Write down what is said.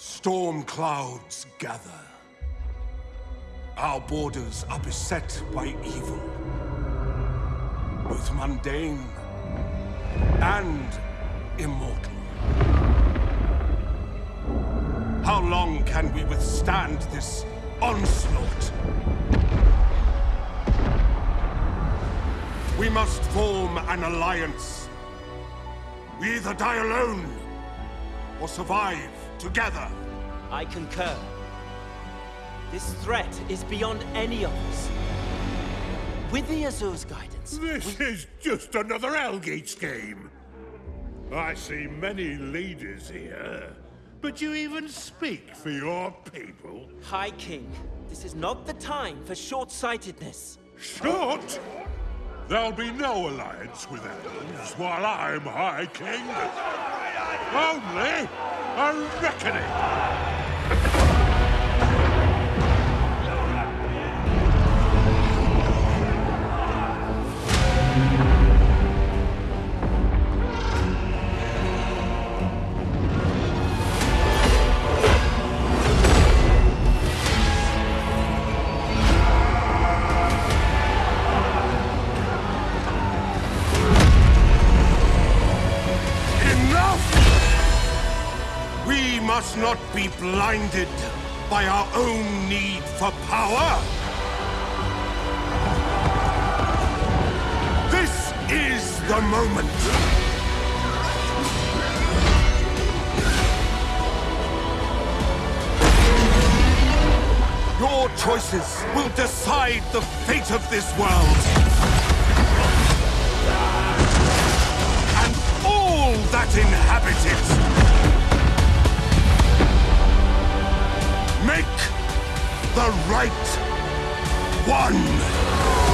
storm clouds gather. Our borders are beset by evil. Both mundane and immortal. How long can we withstand this onslaught? We must form an alliance. We either die alone, or survive together. I concur. This threat is beyond any of us. With the Azur's guidance, This is just another Elgates game. I see many leaders here, but you even speak for your people. High King, this is not the time for short-sightedness. Short? There'll be no alliance with elves while I'm High King. Only a reckoning. Enough! We must not be blinded by our own need for power. This is the moment. Your choices will decide the fate of this world. and all that inhabit it. The right one.